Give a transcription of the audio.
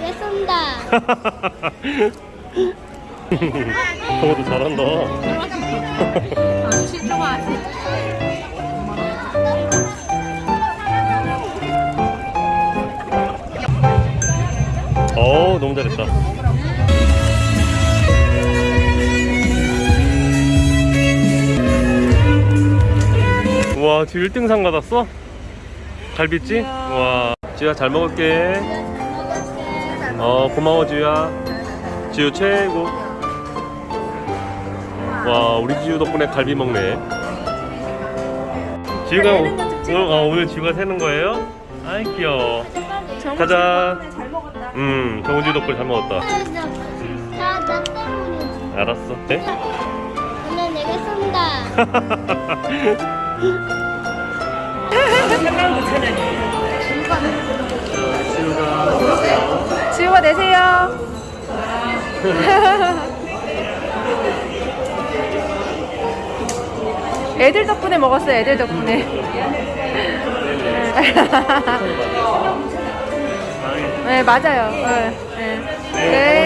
내가 쏜다. 동호도 잘한다. 어 너무 잘했다. 우와 지금 1등상 받았어? 갈비찜? 우와 지우야 잘 먹을게 어 고마워 지우야 지우 최고 와 우리 지우 덕분에 갈비 먹네 지우가 오, 어, 오늘 지우가 세는 거예요? 아이 귀여워 가자 음 정우지 덕분에 잘 먹었다 나, 나 때문이지. 알았어 네? 오늘 내가 쏜다. 지우 가 내세요. 애들 덕분에 먹었어요. 애들 덕분에. 네 맞아요. 네. 네. 네.